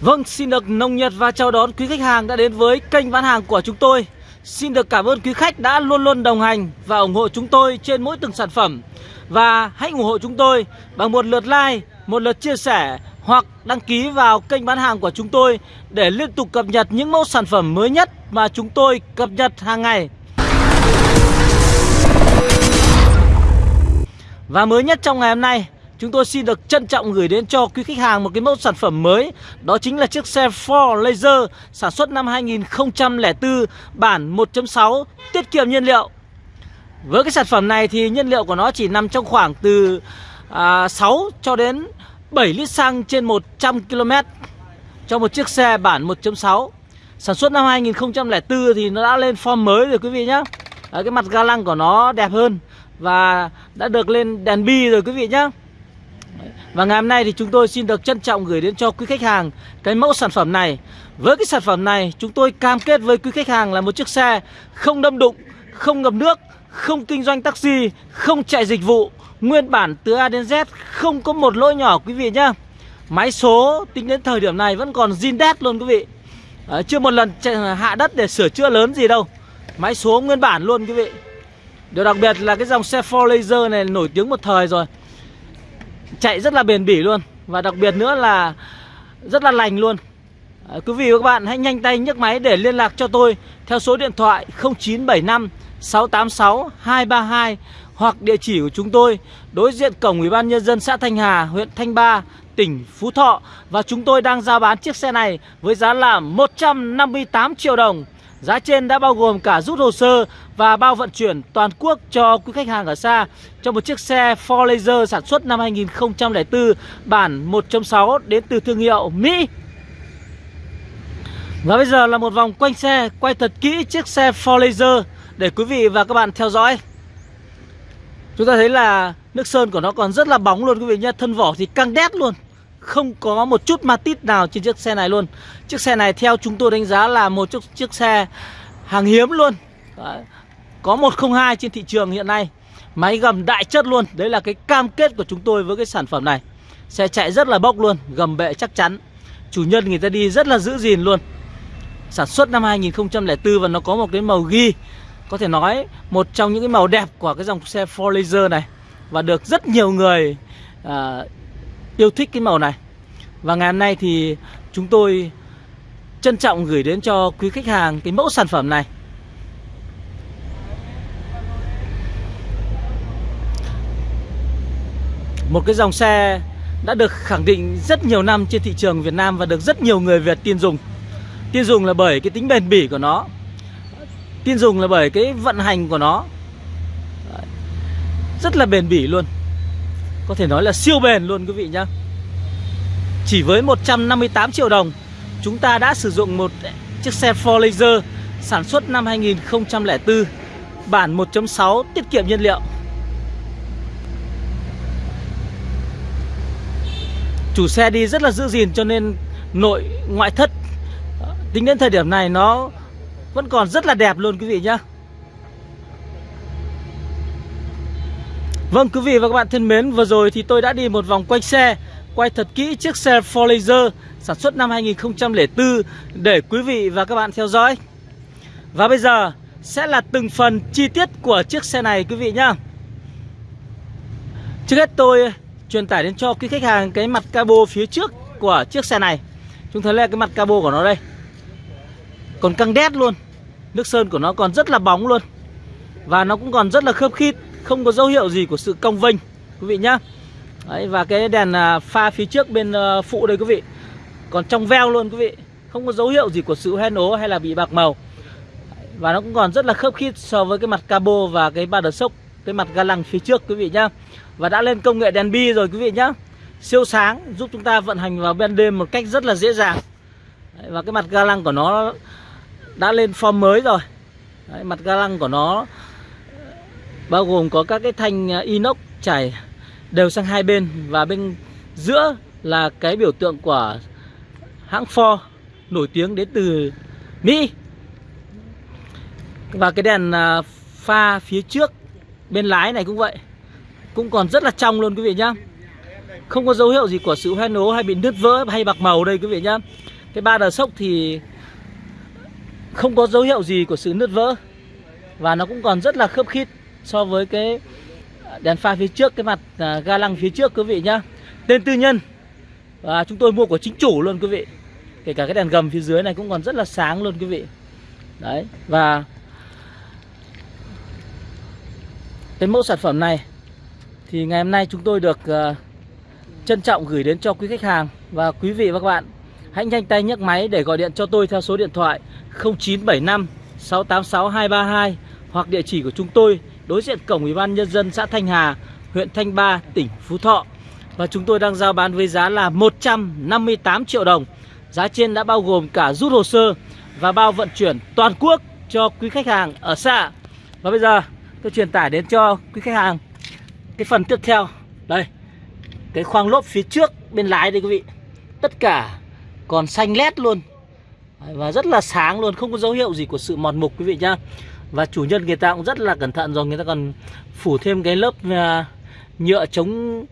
Vâng, xin được nồng nhiệt và chào đón quý khách hàng đã đến với kênh bán hàng của chúng tôi. Xin được cảm ơn quý khách đã luôn luôn đồng hành và ủng hộ chúng tôi trên mỗi từng sản phẩm. Và hãy ủng hộ chúng tôi bằng một lượt like, một lượt chia sẻ hoặc đăng ký vào kênh bán hàng của chúng tôi để liên tục cập nhật những mẫu sản phẩm mới nhất mà chúng tôi cập nhật hàng ngày. Và mới nhất trong ngày hôm nay Chúng tôi xin được trân trọng gửi đến cho quý khách hàng một cái mẫu sản phẩm mới. Đó chính là chiếc xe Ford Laser sản xuất năm 2004 bản 1.6 tiết kiệm nhiên liệu. Với cái sản phẩm này thì nhiên liệu của nó chỉ nằm trong khoảng từ à, 6 cho đến 7 lít xăng trên 100 km Cho một chiếc xe bản 1.6 Sản xuất năm 2004 thì nó đã lên form mới rồi quý vị nhé à, Cái mặt ga lăng của nó đẹp hơn Và đã được lên đèn bi rồi quý vị nhé và ngày hôm nay thì chúng tôi xin được trân trọng gửi đến cho quý khách hàng cái mẫu sản phẩm này. Với cái sản phẩm này chúng tôi cam kết với quý khách hàng là một chiếc xe không đâm đụng, không ngập nước, không kinh doanh taxi, không chạy dịch vụ. Nguyên bản từ A đến Z không có một lỗi nhỏ quý vị nhá. Máy số tính đến thời điểm này vẫn còn zin đét luôn quý vị. À, Chưa một lần ờ, hạ đất để sửa chữa lớn gì đâu. Máy số nguyên bản luôn quý vị. Điều đặc biệt là cái dòng xe 4 Laser này nổi tiếng một thời rồi chạy rất là bền bỉ luôn. Và đặc biệt nữa là rất là lành luôn. À, quý vị và các bạn hãy nhanh tay nhấc máy để liên lạc cho tôi theo số điện thoại 0975 686 232 hoặc địa chỉ của chúng tôi đối diện cổng Ủy ban nhân dân xã Thanh Hà, huyện Thanh Ba, tỉnh Phú Thọ. Và chúng tôi đang giao bán chiếc xe này với giá là 158 triệu đồng. Giá trên đã bao gồm cả rút hồ sơ và bao vận chuyển toàn quốc cho quý khách hàng ở xa cho một chiếc xe Ford Laser sản xuất năm 2004 bản 1.6 đến từ thương hiệu Mỹ. Và bây giờ là một vòng quanh xe, quay thật kỹ chiếc xe Ford Laser để quý vị và các bạn theo dõi. Chúng ta thấy là nước sơn của nó còn rất là bóng luôn quý vị nhé, thân vỏ thì căng đét luôn. Không có một chút ma tít nào trên chiếc xe này luôn. Chiếc xe này theo chúng tôi đánh giá là một chiếc, chiếc xe hàng hiếm luôn. Đấy. Có 102 trên thị trường hiện nay. Máy gầm đại chất luôn. Đấy là cái cam kết của chúng tôi với cái sản phẩm này. Xe chạy rất là bốc luôn Gầm bệ chắc chắn. Chủ nhân người ta đi rất là giữ gìn luôn. Sản xuất năm 2004 và nó có một cái màu ghi. Có thể nói một trong những cái màu đẹp của cái dòng xe 4 Laser này. Và được rất nhiều người à, yêu thích cái màu này. Và ngày hôm nay thì chúng tôi trân trọng gửi đến cho quý khách hàng cái mẫu sản phẩm này. Một cái dòng xe đã được khẳng định rất nhiều năm trên thị trường Việt Nam và được rất nhiều người Việt tin dùng. Tin dùng là bởi cái tính bền bỉ của nó. Tin dùng là bởi cái vận hành của nó. Rất là bền bỉ luôn có thể nói là siêu bền luôn quý vị nhá. Chỉ với 158 triệu đồng, Chúng ta đã sử dụng một chiếc xe Ford Laser Sản xuất năm 2004 Bản 1.6 tiết kiệm nhiên liệu. Chủ xe đi rất là giữ gìn cho nên nội ngoại thất, Tính đến thời điểm này nó vẫn còn rất là đẹp luôn quý vị nhá. Vâng quý vị và các bạn thân mến, Vừa rồi thì tôi đã đi một vòng quanh xe, Quay thật kỹ chiếc xe Ford Laser Sản xuất năm 2004 Để quý vị và các bạn theo dõi. Và bây giờ Sẽ là từng phần chi tiết của chiếc xe này, quý vị nhá. Trước hết tôi truyền tải đến cho quý khách hàng Cái mặt cabo phía trước của chiếc xe này. Chúng thấy là cái mặt cabo của nó đây. Còn căng đét luôn. Nước sơn của nó còn rất là bóng luôn. Và nó cũng còn rất là khớp khít không có dấu hiệu gì của sự cong vênh quý vị nhá. Đấy, và cái đèn à, pha phía trước bên ờ, phụ đây quý vị. Còn trong veo luôn quý vị. Không có dấu hiệu gì của sự hoen ố hay là bị bạc màu. Và nó cũng còn rất là khớp khít so với cái mặt cabo và cái ba đợt sốc cái mặt ga lăng phía trước quý vị nhá. Và đã lên công nghệ đèn bi rồi quý vị nhá. Siêu sáng giúp chúng ta vận hành vào ban đêm một cách rất là dễ dàng. Đấy, và cái mặt ga lăng của nó đã lên form mới rồi. Đấy, mặt ga lăng của nó bao gồm có các cái thanh à, inox chảy đều sang hai bên và bên giữa là cái biểu tượng của hãng Ford nổi tiếng đến từ Mỹ. Và cái đèn à, pha phía trước bên lái này cũng vậy, cũng còn rất là trong luôn quý vị nhá. Không có dấu hiệu gì của sự hoen ố hay bị nứt vỡ hay bạc màu đây quý vị nhá. Cái ba đờ sốc thì không có dấu hiệu gì của sự nứt vỡ và nó cũng còn rất là khớp khít so với cái đèn pha phía trước cái mặt à, ga lăng phía trước quý vị nhá. Tên tư nhân. Và chúng tôi mua của chính chủ luôn quý vị. Kể cả cái đèn gầm phía dưới này cũng còn rất là sáng luôn quý vị. Đấy và cái mẫu sản phẩm này thì ngày hôm nay chúng tôi được uh, trân trọng gửi đến cho quý khách hàng. Và quý vị và các bạn hãy nhanh tay nhấc máy để gọi điện cho tôi theo số điện thoại 0975 686 232 hoặc địa chỉ của chúng tôi đối diện cổng Ủy ban nhân dân xã Thanh Hà, huyện Thanh Ba, tỉnh Phú Thọ. Và chúng tôi đang giao bán với giá là 158 triệu đồng. Giá trên đã bao gồm cả rút hồ sơ và bao vận chuyển toàn quốc cho quý khách hàng ở xa Và bây giờ tôi truyền tải đến cho quý khách hàng cái phần tiếp theo. Đây, cái khoang lốp phía trước bên lái đây quý vị. Tất cả còn xanh lét luôn và rất là sáng luôn không có dấu hiệu gì của sự mòn mục quý vị nhá và chủ nhân người ta cũng rất là cẩn thận rồi người ta còn phủ thêm cái lớp à, nhựa chống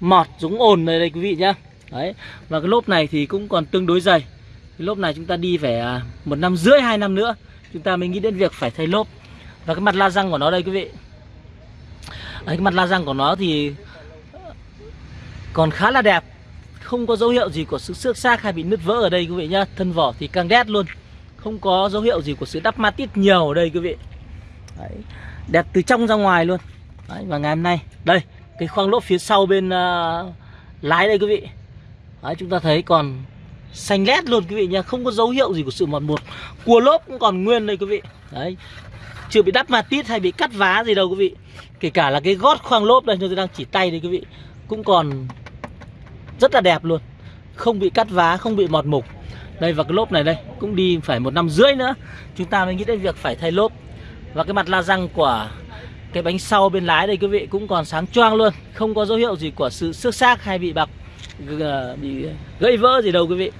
mọt chống ồn này đây quý vị nhá. Đấy và cái lốp này thì cũng còn tương đối dày. Cái lốp này chúng ta đi phải à, một năm rưỡi hai năm nữa chúng ta mới nghĩ đến việc phải thay lốp. Và cái mặt la răng của nó đây quý vị. Đấy, cái mặt la răng của nó thì còn khá là đẹp. Không có dấu hiệu gì của sự xước xác hay bị nứt vỡ ở đây quý vị nhá. Thân vỏ thì càng đét luôn không có dấu hiệu gì của sự đắp ma tít nhiều ở đây quý vị. Đấy. đẹp từ trong ra ngoài luôn. Đấy. và ngày hôm nay đây cái khoang lốp phía sau bên uh, lái đây quý vị. Đấy, chúng ta thấy còn xanh lét luôn quý vị nha. Không có dấu hiệu gì của sự mòn một cua lốp cũng còn nguyên đây quý vị. Đấy. Chưa bị đắp ma tít hay bị cắt vá gì đâu quý vị. Kể cả là cái gót khoang lốp đây tôi đang chỉ tay đây quý vị. Cũng còn rất là đẹp luôn. Không bị cắt vá không bị mọt mục đây và cái lốp này đây cũng đi phải một năm rưỡi nữa. Chúng ta mới nghĩ đến việc phải thay lốp. Và cái mặt la răng của cái bánh sau bên lái đây quý vị cũng còn sáng choang luôn. Không có dấu hiệu gì của sự xước xác hay bị bạc bị gãy vỡ gì đâu quý vị.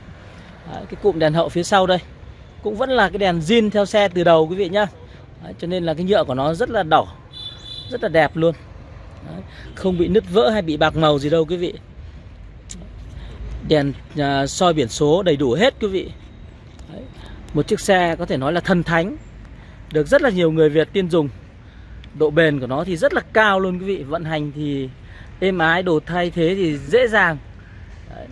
Đấy, cái cụm đèn hậu phía sau đây cũng vẫn là cái đèn zin theo xe từ đầu quý vị nhá. Đấy, cho nên là cái nhựa của nó rất là đỏ rất là đẹp luôn. Đấy, không bị nứt vỡ hay bị bạc màu gì đâu quý vị đèn à, soi biển số đầy đủ hết quý vị. Đấy. một chiếc xe có thể nói là thần thánh được rất là nhiều người Việt tiên dùng. Độ bền của nó thì rất là cao luôn quý vị vận hành thì êm ái đồ thay thế thì dễ dàng. Đấy.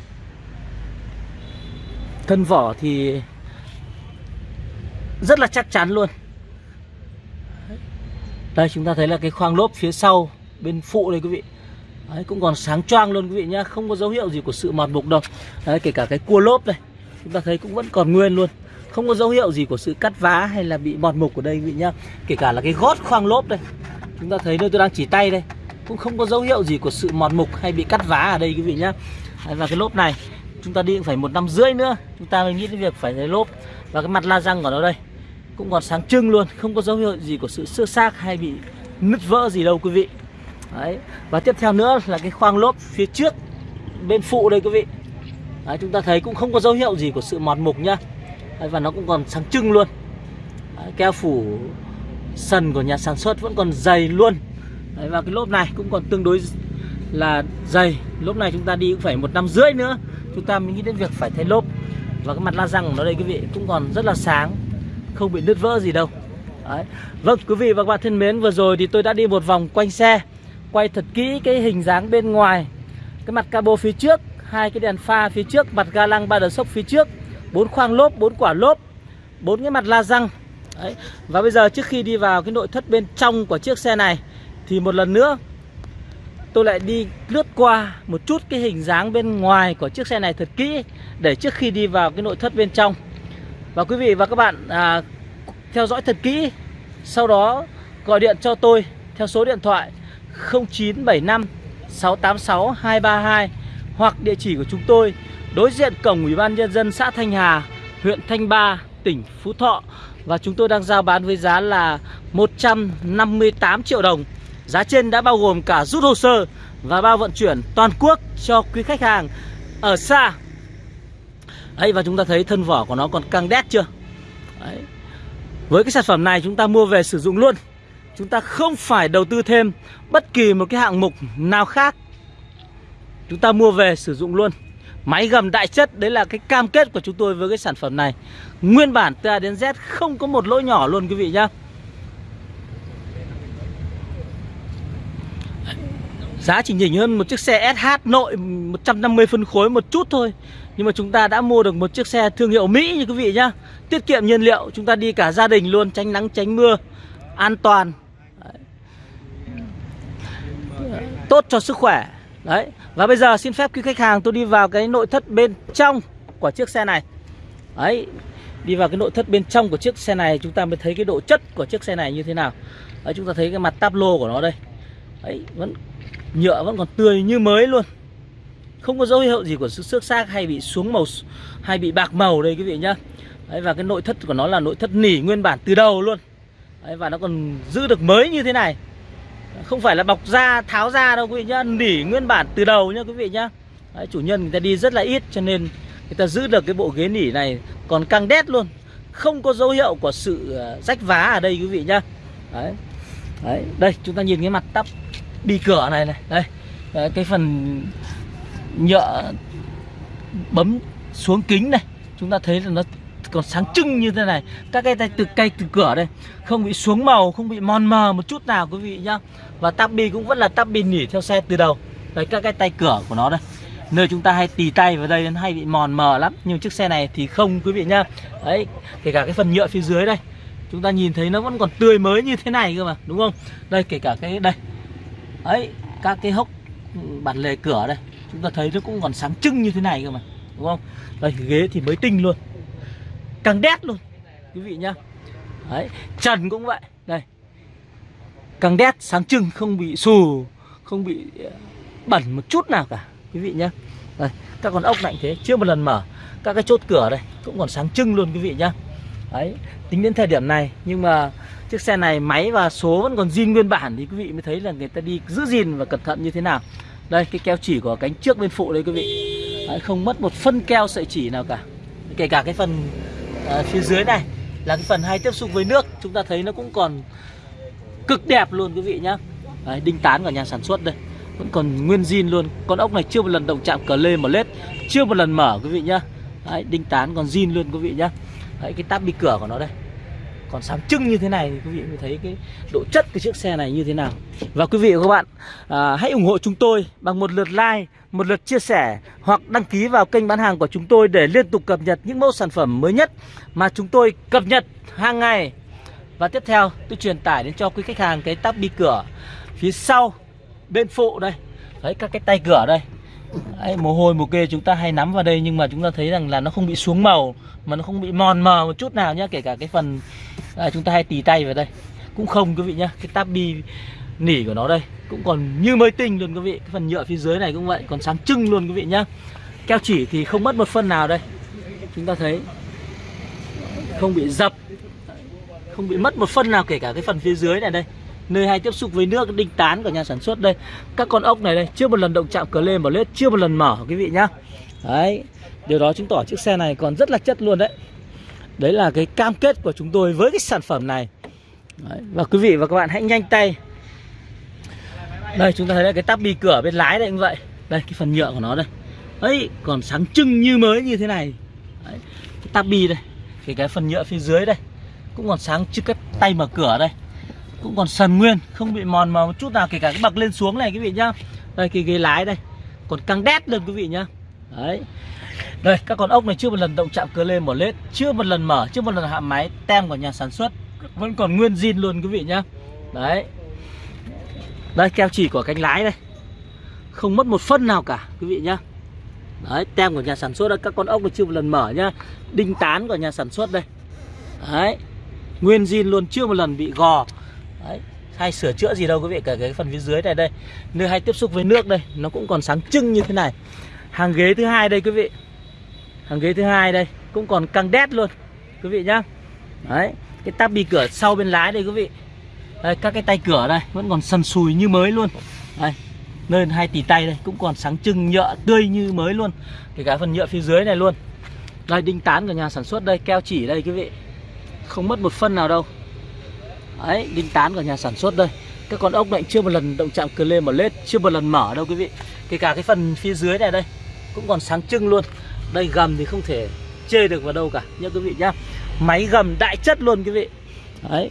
thân vỏ thì rất là chắc chắn luôn. Đây chúng ta thấy là cái khoang lốp phía sau bên phụ đây quý vị. Đấy, cũng còn sáng choang luôn quý vị nhá không có dấu hiệu gì của sự mọt mục đâu. Đấy, kể cả cái cua lốp đây chúng ta thấy cũng vẫn còn nguyên luôn. Không có dấu hiệu gì của sự cắt vá hay là bị mọt mục ở đây quý vị nhá. Kể cả là cái gót khoang lốp đây chúng ta thấy nơi tôi đang chỉ tay đây cũng không có dấu hiệu gì của sự mọt mục hay bị cắt vá ở đây quý vị nhá. Đấy, và cái lốp này chúng ta đi cũng phải một năm rưỡi nữa chúng ta mới nghĩ đến việc phải lấy lốp. Và cái mặt la răng của nó đây cũng còn sáng trưng luôn không có dấu hiệu gì của sự xước xác hay bị nứt vỡ gì đâu quý vị. Đấy. Và tiếp theo nữa là cái khoang lốp phía trước bên phụ đây quý vị. Đấy, Chúng ta thấy cũng không có dấu hiệu gì của sự mọt mục nhá. Đấy, Và nó cũng còn sáng trưng luôn. Đấy, Keo phủ sần của nhà sản xuất vẫn còn dày luôn. Đấy, Và cái lốp này cũng còn tương đối là dày. Lốp này chúng ta đi cũng phải một năm rưỡi nữa. Chúng ta mới nghĩ đến việc phải thay lốp. Và cái mặt la răng của nó đây quý vị cũng còn rất là sáng. Không bị nứt vỡ gì đâu. Đấy. Vâng quý vị và các bạn thân mến Vừa rồi thì tôi đã đi một vòng quanh xe quay thật kỹ cái hình dáng bên ngoài. Cái mặt cabo phía trước hai cái đèn pha phía trước mặt ga lăng ba đờ sốc phía trước bốn khoang lốp bốn quả lốp bốn cái mặt la răng. Đấy. và bây giờ trước khi đi vào cái nội thất bên trong của chiếc xe này thì một lần nữa tôi lại đi lướt qua một chút cái hình dáng bên ngoài của chiếc xe này thật kỹ để trước khi đi vào cái nội thất bên trong. Và quý vị và các bạn à, theo dõi thật kỹ sau đó gọi điện cho tôi theo số điện thoại 0975 686 232 hoặc địa chỉ của chúng tôi đối diện cổng Ủy ban nhân dân xã Thanh Hà, huyện Thanh Ba, tỉnh Phú Thọ và chúng tôi đang giao bán với giá là 158 triệu đồng. Giá trên đã bao gồm cả rút hồ sơ và bao vận chuyển toàn quốc cho quý khách hàng ở xa. Đấy và chúng ta thấy thân vỏ của nó còn căng đét chưa? Đấy. Với cái sản phẩm này chúng ta mua về sử dụng luôn Chúng ta không phải đầu tư thêm bất kỳ một cái hạng mục nào khác. Chúng ta mua về sử dụng luôn. Máy gầm đại chất, Đấy là cái cam kết của chúng tôi với cái sản phẩm này. Nguyên bản từ A đến Z không có một lỗi nhỏ luôn, quý vị nhá. Giá chỉ nhỉnh hơn một chiếc xe SH nội 150 phân khối một chút thôi. Nhưng mà chúng ta đã mua được một chiếc xe thương hiệu Mỹ như quý vị nhá. Tiết kiệm nhiên liệu, Chúng ta đi cả gia đình luôn, Tránh nắng, tránh mưa, An toàn. Tốt cho sức khỏe. Đấy. Và bây giờ xin phép quý khách hàng tôi đi vào cái nội thất bên trong của chiếc xe này. Đấy. Đi vào cái nội thất bên trong của chiếc xe này Chúng ta mới thấy cái độ chất của chiếc xe này như thế nào. Đấy chúng ta thấy cái mặt táp lô của nó đây. Đấy vẫn Nhựa vẫn còn tươi như mới luôn. Không có dấu hiệu gì của sự xước xác hay bị xuống màu Hay bị bạc màu đây quý vị nhá. Đấy, Và cái nội thất của nó là nội thất nỉ nguyên bản từ đầu luôn. Đấy, Và nó còn giữ được mới như thế này. Không phải là bọc da tháo ra đâu quý vị nhá Nỉ nguyên bản từ đầu nhá quý vị nhá. Đấy, Chủ nhân người ta đi rất là ít cho nên Người ta giữ được cái bộ ghế nỉ này Còn căng đét luôn. Không có dấu hiệu của sự ờ, rách vá ở đây quý vị nhá. Đấy Đấy, đây chúng ta nhìn cái mặt tắp đi cửa này này đây. Đấy, cái phần nhựa bấm xuống kính này chúng ta thấy là nó còn sáng trưng như thế này. Các cái tay từ cây từ cửa đây. Không bị xuống màu, không bị mòn mờ một chút nào quý vị nhá. Và tắp bi cũng vẫn là tắp bi nỉ theo xe từ đầu. Đấy, các cái tay cửa của nó đây. Nơi chúng ta hay tì tay vào đây nó hay bị mòn mờ lắm. Nhưng chiếc xe này thì không quý vị nhá. Đấy, kể cả cái phần nhựa phía dưới đây. Chúng ta nhìn thấy nó vẫn còn tươi mới như thế này cơ mà, đúng không? Đây, kể cả cái đây. Ấy các cái hốc ừ, bản lề cửa đây. Chúng ta thấy nó cũng còn sáng trưng như thế này cơ mà, đúng không? Đây, ghế thì mới tinh luôn càng đét luôn. Quý vị nhá. Đấy trần cũng vậy. Đây. Càng đét sáng trưng không bị xù không bị ờ, bẩn một chút nào cả. Quý vị nhá. Đây các con ốc lạnh thế chưa một lần mở. Các cái chốt cửa đây cũng còn sáng trưng luôn quý vị nhá. Đấy tính đến thời điểm này nhưng mà chiếc xe này máy và số vẫn còn zin nguyên bản thì quý vị mới thấy là người ta đi giữ gìn và cẩn thận như thế nào. Đây cái keo chỉ của cánh trước bên phụ đây quý vị. Đấy, không mất một phân keo sợi chỉ nào cả. Kể cả cái phần à, phía dưới này là cái phần hay tiếp xúc với nước. Chúng ta thấy nó cũng còn cực đẹp luôn quý vị nhá. Đấy, đinh tán của nhà sản xuất đây. Vẫn còn nguyên zin luôn. Con ốc này chưa một lần động chạm cờ lê mà lết. Chưa một lần mở quý vị nhá. Đấy, đinh tán còn zin luôn quý vị nhá. Đấy, cái táp bi cửa của nó đây. Còn sáng trưng như thế này thì quý vị mới thấy cái độ chất cái chiếc xe này như thế nào. Và quý vị và các bạn à, hãy ủng hộ chúng tôi bằng một lượt like một lượt chia sẻ hoặc đăng ký vào kênh bán hàng của chúng tôi để liên tục cập nhật những mẫu sản phẩm mới nhất mà chúng tôi cập nhật hàng ngày. Và tiếp theo tôi truyền tải đến cho quý khách hàng cái tắp bi cửa phía sau bên phụ đây. Đấy các cái tay cửa đây. Đấy, mồ hôi mồ kê chúng ta hay nắm vào đây nhưng mà chúng ta thấy rằng là nó không bị xuống màu mà nó không bị mòn mờ một chút nào nhá kể cả cái phần à, chúng ta hay tì tay vào đây. Cũng không quý vị nhá cái tabi bi nỉ của nó đây. Cũng còn như mới tinh luôn quý vị. Cái phần nhựa phía dưới này cũng vậy, còn sáng trưng luôn quý vị nhá. Keo chỉ thì không mất một phân nào đây. Chúng ta thấy không bị dập, không bị mất một phân nào kể cả cái phần phía dưới này đây. Nơi hay tiếp xúc với nước, đinh tán của nhà sản xuất đây. Các con ốc này đây, chưa một lần động chạm cờ lên vào lết, chưa một lần mở quý vị nhá. Đấy, điều đó chứng tỏ chiếc xe này còn rất là chất luôn đấy. Đấy là cái cam kết của chúng tôi với cái sản phẩm này. Đấy. và quý vị và các bạn hãy nhanh tay đây, chúng ta thấy là cái tắp bi cửa bên lái đây cũng vậy. Đây, cái phần nhựa của nó đây. Ấy, còn sáng trưng như mới như thế này. Đấy. cái tắp bi đây, cái cái phần nhựa phía dưới đây. Cũng còn sáng chứ cái tay mở cửa đây. Cũng còn sần nguyên, không bị mòn mà một chút nào, kể cả cái bậc lên xuống này, quý vị nhá. Đây, cái ghế lái đây. Còn căng đét luôn, quý vị nhá. Đấy. Đây, các con ốc này chưa một lần động chạm cửa lên một lết, chưa một lần mở, chưa một lần hạ máy, tem của nhà sản xuất, vẫn còn nguyên zin luôn, quý vị nhá. Đấy đây keo chỉ của cánh lái đây. Không mất một phân nào cả quý vị nhá. Đấy tem của nhà sản xuất đây các con ốc này chưa một lần mở nhá. Đinh tán của nhà sản xuất đây. Đấy nguyên zin luôn chưa một lần bị gò. Đấy, hay sửa chữa gì đâu quý vị cả cái phần phía dưới này đây. Nơi hay tiếp xúc với nước đây nó cũng còn sáng trưng như thế này. Hàng ghế thứ hai đây quý vị. Hàng ghế thứ hai đây cũng còn căng đét luôn quý vị nhá. Đấy cái tắp bi cửa sau bên lái đây quý vị đây, các cái tay cửa đây vẫn còn sần sùi như mới luôn. Đây nơi hai tỷ tay đây cũng còn sáng trưng nhựa tươi như mới luôn. Kể cả phần nhựa phía dưới này luôn. Đây đinh tán của nhà sản xuất đây keo chỉ đây quý vị. Không mất một phân nào đâu. Đấy, đinh tán của nhà sản xuất đây. Các con ốc này chưa một lần động chạm cờ lên mở lết Chưa một lần mở đâu quý vị. Kể cả cái phần phía dưới này đây cũng còn sáng trưng luôn. Đây gầm thì không thể chê được vào đâu cả. Nhá quý vị nhá. Máy gầm đại chất luôn quý vị. Đấy.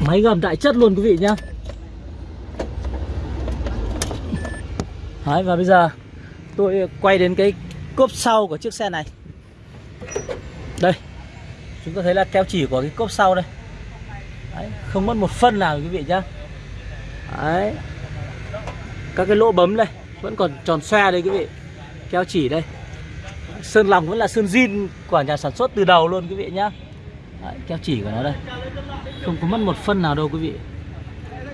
Máy gầm đại chất luôn quý vị nhá. Đấy và bây giờ tôi quay đến cái cốp sau của chiếc xe này. Đây chúng ta thấy là keo chỉ của cái cốp sau đây. Đấy, không mất một phân nào quý vị nhá. Đấy các cái lỗ bấm đây vẫn còn tròn xoe đây quý vị. Keo chỉ đây. Sơn lòng vẫn là sơn zin của nhà sản xuất từ đầu luôn quý vị nhá đấy, keo chỉ của nó đây. Không có mất một phân nào đâu quý vị.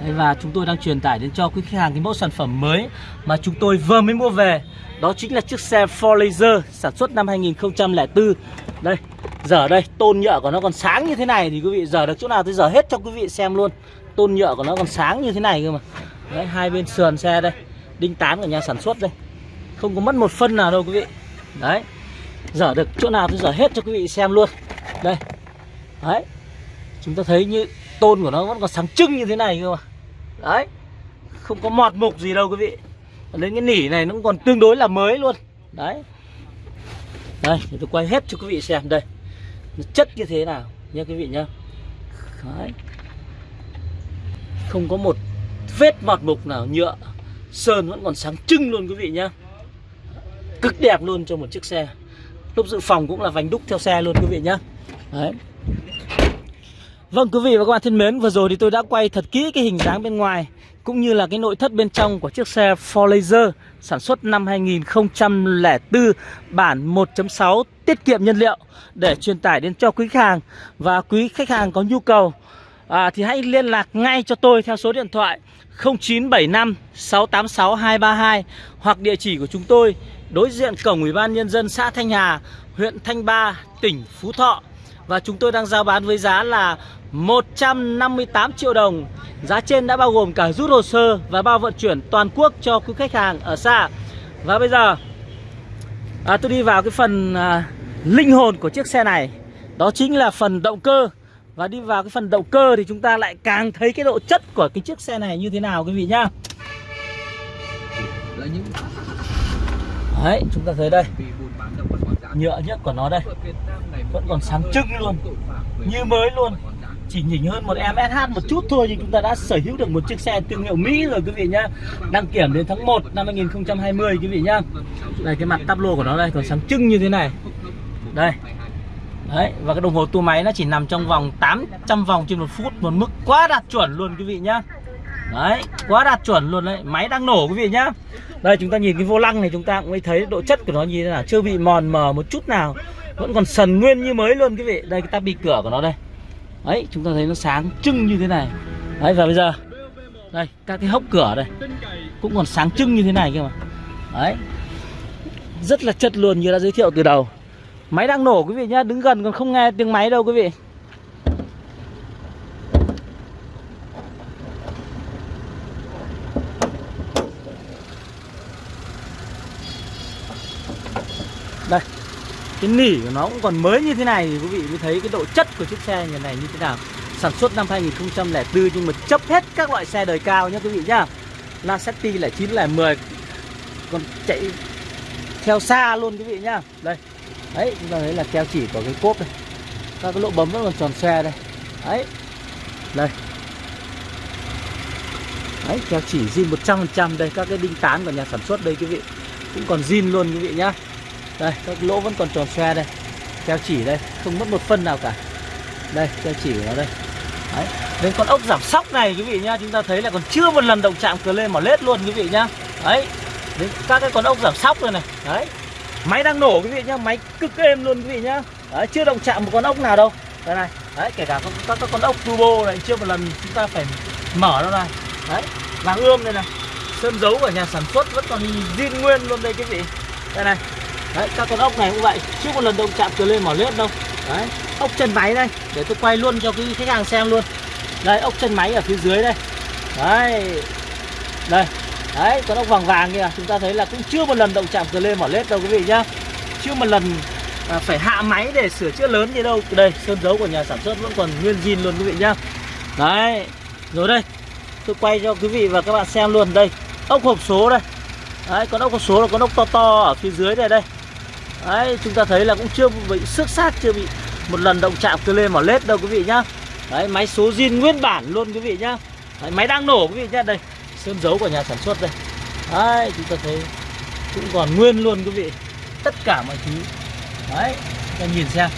Đấy, và chúng tôi đang truyền tải đến cho quý khách hàng cái mẫu sản phẩm mới mà chúng tôi vừa mới mua về. Đó chính là chiếc xe Ford Laser sản xuất năm 2004 đây giờ đây tôn nhựa của nó còn sáng như thế này thì quý vị giờ được chỗ nào tôi giờ hết cho quý vị xem luôn. Tôn nhựa của nó còn sáng như thế này cơ mà. Đấy hai bên sườn xe đây đinh tán của nhà sản xuất đây. Không có mất một phân nào đâu quý vị. Đấy giờ được chỗ nào tôi giờ hết cho quý vị xem luôn. Đây đấy. Chúng ta thấy như tôn của nó vẫn còn sáng trưng như thế này cơ mà. Đấy. Không có mọt mục gì đâu quý vị. Đến cái nỉ này nó còn tương đối là mới luôn. Đấy. Đây, để tôi quay hết cho quý vị xem. Đây. Nó chất như thế nào nha quý vị nhá đấy. Không có một vết mọt mục nào, nhựa, sơn vẫn còn sáng trưng luôn quý vị nhá cực đẹp luôn cho một chiếc xe. Lúc dự phòng cũng là vành đúc theo xe luôn quý vị nhá đấy. Vâng quý vị và các bạn thân mến, vừa rồi thì tôi đã quay thật kỹ cái hình dáng bên ngoài cũng như là cái nội thất bên trong của chiếc xe Ford Laser sản xuất năm 2004 bản 1.6 tiết kiệm nhiên liệu để truyền tải đến cho quý khách hàng. Và quý khách hàng có nhu cầu à, thì hãy liên lạc ngay cho tôi theo số điện thoại 0975 686 232 hoặc địa chỉ của chúng tôi đối diện cổng Ủy ban nhân dân xã Thanh Hà, huyện Thanh Ba, tỉnh Phú Thọ và chúng tôi đang giao bán với giá là 158 triệu đồng. Giá trên đã bao gồm cả rút hồ sơ và bao vận chuyển toàn quốc cho quý khách hàng ở xa. Và bây giờ à, tôi đi vào cái phần à, linh hồn của chiếc xe này. Đó chính là phần động cơ. Và đi vào cái phần động cơ thì chúng ta lại càng thấy cái độ chất của cái chiếc xe này như thế nào quý vị nhá. Đấy, chúng ta thấy đây Nhựa nhất của nó đây. Vẫn còn sáng trưng luôn, Như mới luôn. Chỉ nhỉnh hơn một em SH một chút thôi nhưng chúng ta đã sở hữu được một chiếc xe thương hiệu Mỹ rồi quý vị nhá. Đăng kiểm đến tháng 1 năm 2020 quý vị nhá. Đây, cái mặt tắp lô của nó đây, còn sáng trưng như thế này. Đây. Đấy, và cái đồng hồ tua máy nó chỉ nằm trong vòng 800 vòng trên một phút, một mức quá đạt chuẩn luôn quý vị nhá đấy, quá đạt chuẩn luôn đấy. Máy đang nổ quý vị nhá. Đây, chúng ta nhìn cái vô lăng này, chúng ta cũng thấy độ chất của nó như thế nào. Chưa bị mòn mờ một chút nào. Vẫn còn sần nguyên như mới luôn quý vị. Đây, cái tabi cửa của nó đây. Đấy, chúng ta thấy nó sáng trưng như thế này. Đấy, và bây giờ, đây, các cái hốc cửa đây cũng còn sáng trưng như thế này kia mà. Đấy. Rất là chất luôn, như đã giới thiệu từ đầu. Máy đang nổ quý vị nhá, đứng gần còn không nghe tiếng máy đâu quý vị đây cái nỉ của nó cũng còn mới như thế này thì quý vị mới thấy cái độ chất của chiếc xe như này như thế nào. Sản xuất năm 2004 nhưng mà chấp hết các loại xe đời cao nhá quý vị nhá. Lacetti là 9 là 10 còn chạy theo xa luôn quý vị nhá. Đây. Đấy, chúng ta thấy là keo chỉ của cái cốp đây các cái lỗ bấm vẫn còn tròn xe đây. Đấy. Đây. Đấy, keo chỉ zin 100% đây. Các cái đinh tán của nhà sản xuất đây quý vị. Cũng còn zin luôn quý vị nhá đây các lỗ vẫn còn tròn xe đây. Keo chỉ đây không mất một phân nào cả. Đây keo chỉ của nó đây. Đấy đến con ốc giảm sóc này quý vị nhá. Chúng ta thấy là còn chưa một lần động chạm cờ lên mỏ lết luôn quý vị nhá. Đấy đến các cái con ốc giảm sóc rồi này. Đấy. Máy đang nổ quý vị nhá. Máy cực êm luôn quý vị nhá. Đấy, chưa động chạm một con ốc nào đâu. Đây này. Đấy kể cả các, các, các con ốc turbo này chưa một lần chúng ta phải mở nó ra. Đấy vàng ươm đây này. Sơn dấu của nhà sản xuất vẫn còn zin nguyên luôn đây quý vị. Đây này đấy các con ốc này cũng vậy. Chưa một lần động chạm từ lên mỏ lết đâu. Đấy ốc chân máy đây. Để tôi quay luôn cho quý khách hàng xem luôn. Đây ốc chân máy ở phía dưới đây. Đấy. Đây. Đấy con ốc vàng vàng kìa. Chúng ta thấy là cũng chưa một lần động chạm từ lên mỏ lết đâu quý vị nhá. Chưa một lần à, phải hạ máy để sửa chữa lớn gì đâu. Đây sơn dấu của nhà sản xuất vẫn còn nguyên zin luôn quý vị nhá. Đấy. Rồi đây. Tôi quay cho quý vị và các bạn xem luôn. Đây ốc hộp số đây. Đấy, con ốc hộp số là con ốc to to ở phía dưới này đây. Đấy, chúng ta thấy là cũng chưa bị xước sát, chưa bị một lần động chạm cơ lên mỏ lết đâu quý vị nhá. Đấy, máy số zin nguyên bản luôn quý vị nhá. Đấy, máy đang nổ quý vị nhá, đây Sơn dấu của nhà sản xuất đây. Đấy, chúng ta thấy cũng còn nguyên luôn quý vị. Tất cả mọi thứ. Đấy, ta nhìn xem.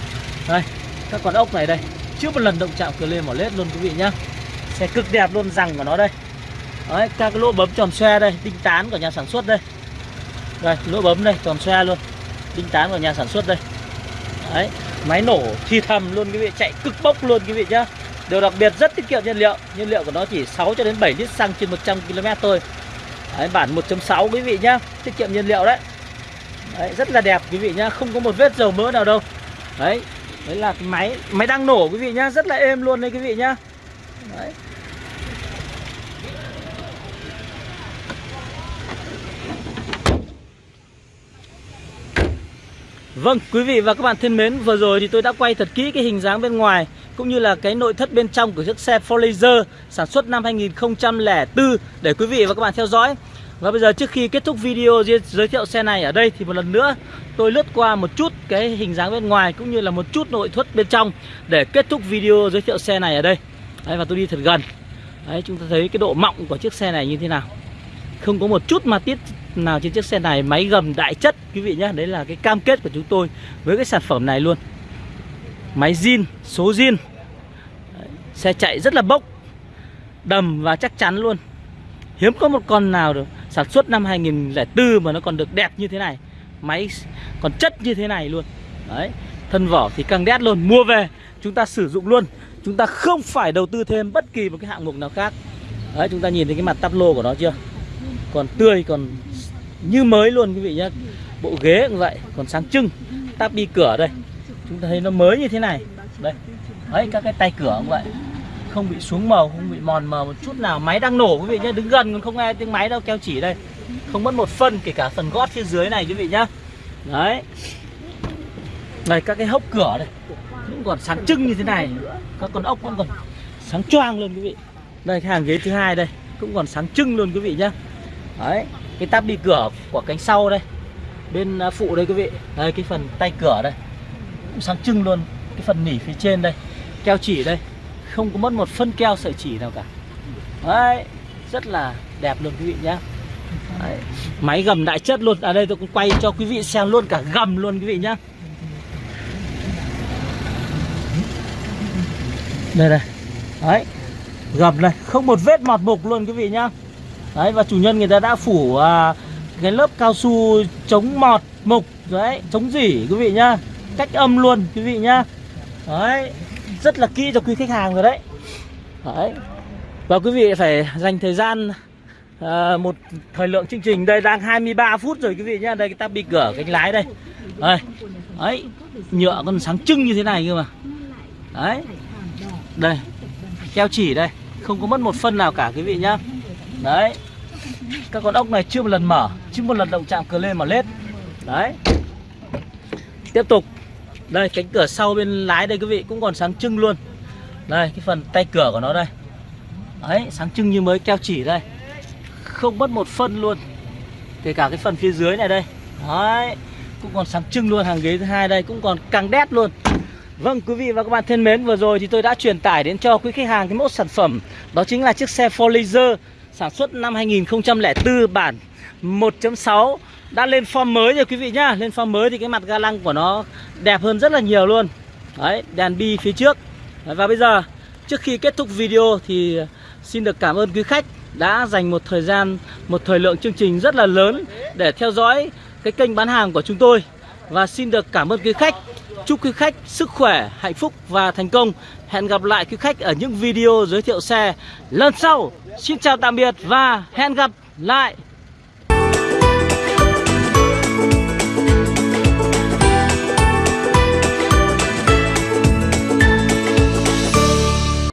Đây, các con ốc này đây. Chưa một lần động chạm từ lên mỏ lết luôn quý vị nhá. Xe cực đẹp luôn rằng của nó đây. Đấy, các cái lỗ bấm tròn xoe đây Đinh tán của nhà sản xuất đây. Đây, lỗ bấm đây, tròn xoe luôn. Đinh tán của nhà sản xuất đây Đấy, máy nổ thi thầm luôn quý vị Chạy cực bốc luôn quý vị nhá Điều đặc biệt rất tiết kiệm nhiên liệu Nhiên liệu của nó chỉ 6 cho đến 7 lít xăng trên 100 km thôi Đấy, bản 1.6 quý vị nhá Tiết kiệm nhiên liệu đấy Đấy, rất là đẹp quý vị nhá, không có một vết dầu mỡ nào đâu. Đấy, đấy là cái máy máy đang nổ quý vị nhá, rất là êm luôn đấy quý vị nhá. Đấy. Vâng, quý vị và các bạn thân mến, vừa rồi thì tôi đã quay thật kỹ cái hình dáng bên ngoài cũng như là cái nội thất bên trong của chiếc xe Ford Laser sản xuất năm 2004 để quý vị và các bạn theo dõi. Và bây giờ trước khi kết thúc video giới thiệu xe này ở đây thì một lần nữa tôi lướt qua một chút cái hình dáng bên ngoài cũng như là một chút nội thất bên trong để kết thúc video giới thiệu xe này ở đây. Đấy, và tôi đi thật gần. Đấy, chúng ta thấy cái độ mọng của chiếc xe này như thế nào. Không có một chút ma tiết nào trên chiếc xe này, máy gầm đại chất quý vị nhé. Đấy là cái cam kết của chúng tôi với cái sản phẩm này luôn. Máy zin, số zin. Xe chạy rất là bốc, đầm và chắc chắn luôn. Hiếm có một con nào được sản xuất năm 2004 mà nó còn được đẹp như thế này máy còn chất như thế này luôn đấy thân vỏ thì căng đét luôn mua về chúng ta sử dụng luôn chúng ta không phải đầu tư thêm bất kỳ một cái hạng mục nào khác đấy chúng ta nhìn thấy cái mặt tắp lô của nó chưa còn tươi còn như mới luôn quý vị nhá. Bộ ghế cũng vậy, còn sáng trưng tắp đi cửa đây. Chúng ta thấy nó mới như thế này. Đây. Đấy, các cái tay cửa cũng vậy. Không bị xuống màu, không bị mòn mờ một chút nào. Máy đang nổ quý vị nhé đứng gần còn không nghe tiếng máy đâu, keo chỉ đây. Không mất một phân, kể cả phần gót phía dưới này quý vị nhá. Đấy. Đây các cái hốc cửa đây, cũng còn sáng trưng như thế này. Các con ốc vẫn còn sáng choang luôn quý vị. Đây, cái hàng ghế thứ hai đây, cũng còn sáng trưng luôn quý vị nhá. Đấy cái tắp đi cửa của cánh sau đây. Bên à, phụ đây quý vị. Đây, cái phần tay cửa đây. Cũng sáng trưng luôn. Cái phần nỉ phía trên đây. Keo chỉ đây. Không có mất một phân keo sợi chỉ nào cả. Đấy, rất là đẹp luôn quý vị nhá. Đấy. máy gầm đại chất luôn. Ở đây tôi cũng quay cho quý vị xem luôn cả gầm luôn quý vị nhá. Đây đây. Đấy. Gầm này không một vết mọt mục luôn quý vị nhá đấy và chủ nhân người ta đã phủ à, cái lớp cao su chống mọt mục đấy chống dỉ quý vị nhá. Cách âm luôn quý vị nhá. Đấy rất là kỹ cho quý khách hàng rồi đấy. Đấy. Và quý vị phải dành thời gian à, một thời lượng chương trình đây đang 23 phút rồi quý vị nhá. Đây ta bị cửa cánh lái đây. Đây. Đấy nhựa còn sáng trưng như thế này cơ mà. Đấy. Đây. Keo chỉ đây. Không có mất một phân nào cả quý vị nhá đấy. Các con ốc này chưa một lần mở chưa một lần động chạm cờ lên mà lết. Đấy. Tiếp tục. Đây, cánh cửa sau bên lái đây quý vị, cũng còn sáng trưng luôn. Đây, cái phần tay cửa của nó đây. Đấy, sáng trưng như mới keo chỉ đây. Không mất một phân luôn. Kể cả cái phần phía dưới này đây. Đấy, cũng còn sáng trưng luôn. Hàng ghế thứ hai đây cũng còn căng đét luôn. Vâng quý vị và các bạn thân mến, vừa rồi thì tôi đã truyền tải đến cho quý khách hàng cái mẫu sản phẩm. Đó chính là chiếc xe 4 Laser sản xuất năm 2004 bản 1.6 đã lên form mới rồi quý vị nhá. Lên form mới thì cái mặt ga lăng của nó đẹp hơn rất là nhiều luôn. Đấy đèn bi phía trước. Đấy, và bây giờ trước khi kết thúc video thì xin được cảm ơn quý khách đã dành một thời gian một thời lượng chương trình rất là lớn để theo dõi cái kênh bán hàng của chúng tôi. Và xin được cảm ơn quý khách. Chúc quý khách sức khỏe hạnh phúc và thành công hẹn gặp lại quý khách ở những video giới thiệu xe lần sau. Xin chào tạm biệt và hẹn gặp lại.